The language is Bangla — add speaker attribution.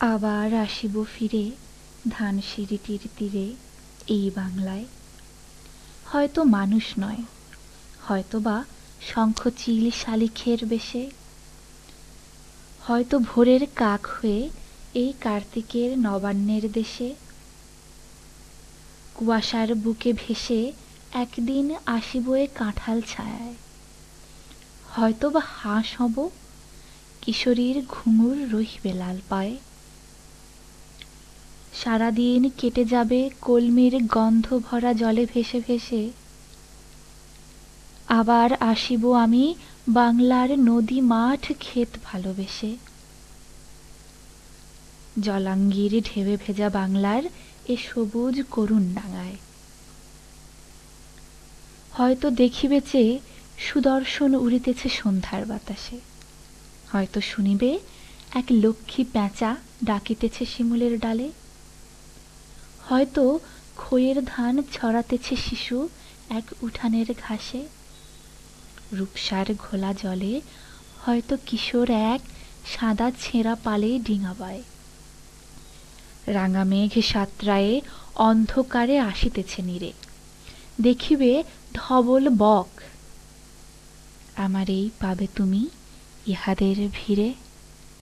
Speaker 1: আবার আসিব ফিরে ধানসিঁড়িটির তীরে এই বাংলায়। হয়তো মানুষ নয় হয়তো বা শঙ্খচিল শালিখের বেশে। হয়তো ভোরের কাক হয়ে এই কার্তিকের নবান্নের দেশে। কুয়াশার বুকে ভেসে একদিন আসিব এ কাঁঠাল ছায়ায়। হয়তো বা হাঁস হব, কিশোরীর ঘুঙুর রহিবে লাল পায়ে। সারাদিন কেটে যাবে কলমির গন্ধ ভরা জলে ভেসে ভেসে। আবার আসিব আমি বাংলার নদী মাঠ ক্ষেত ভালোবেসে। জলাঙ্গির ঢেবে ভেজা বাংলার এ সবুজ করুণ ডাঙায় হয়তো দেখিবে চেয়ে সুদর্শন উড়িতেছে সন্ধ্যার বাতাসে। হয়তো শুনিবে এক লক্ষ্মী প্যাঁচা ডাকিতেছে শিমুলের ডালে। হয়তো খইয়ের ধান ছড়াতেছে শিশু এক উঠানের ঘাসে। রূপসার ঘোলা জলে হয়তো কিশোর এক সাদা ছেঁড়া পালে ডিঙা বায়। রাঙা মেঘ সাতরায়ে অন্ধকারে আসিতেছে নীরে। দেখিবে ধবল বক। আমার এই পাবে তুমি ইহাদের ভিড়ে।